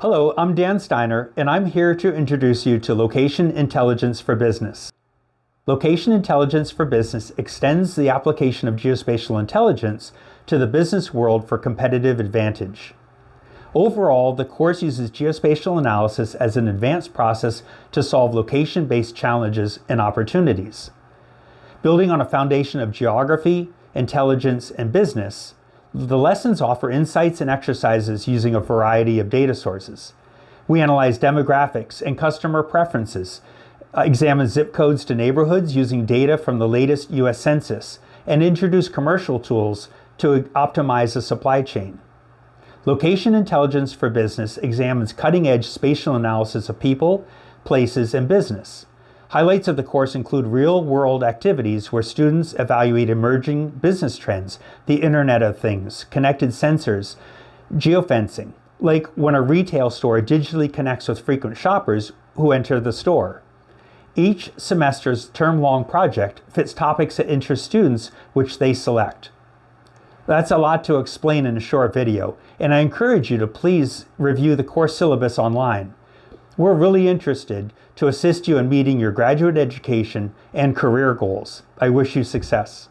Hello, I'm Dan Steiner, and I'm here to introduce you to Location Intelligence for Business. Location Intelligence for Business extends the application of geospatial intelligence to the business world for competitive advantage. Overall, the course uses geospatial analysis as an advanced process to solve location-based challenges and opportunities. Building on a foundation of geography, intelligence, and business, the lessons offer insights and exercises using a variety of data sources. We analyze demographics and customer preferences, uh, examine zip codes to neighborhoods using data from the latest U.S. Census, and introduce commercial tools to optimize the supply chain. Location Intelligence for Business examines cutting-edge spatial analysis of people, places, and business. Highlights of the course include real-world activities where students evaluate emerging business trends, the Internet of Things, connected sensors, geofencing, like when a retail store digitally connects with frequent shoppers who enter the store. Each semester's term-long project fits topics that interest students which they select. That's a lot to explain in a short video, and I encourage you to please review the course syllabus online. We're really interested to assist you in meeting your graduate education and career goals. I wish you success.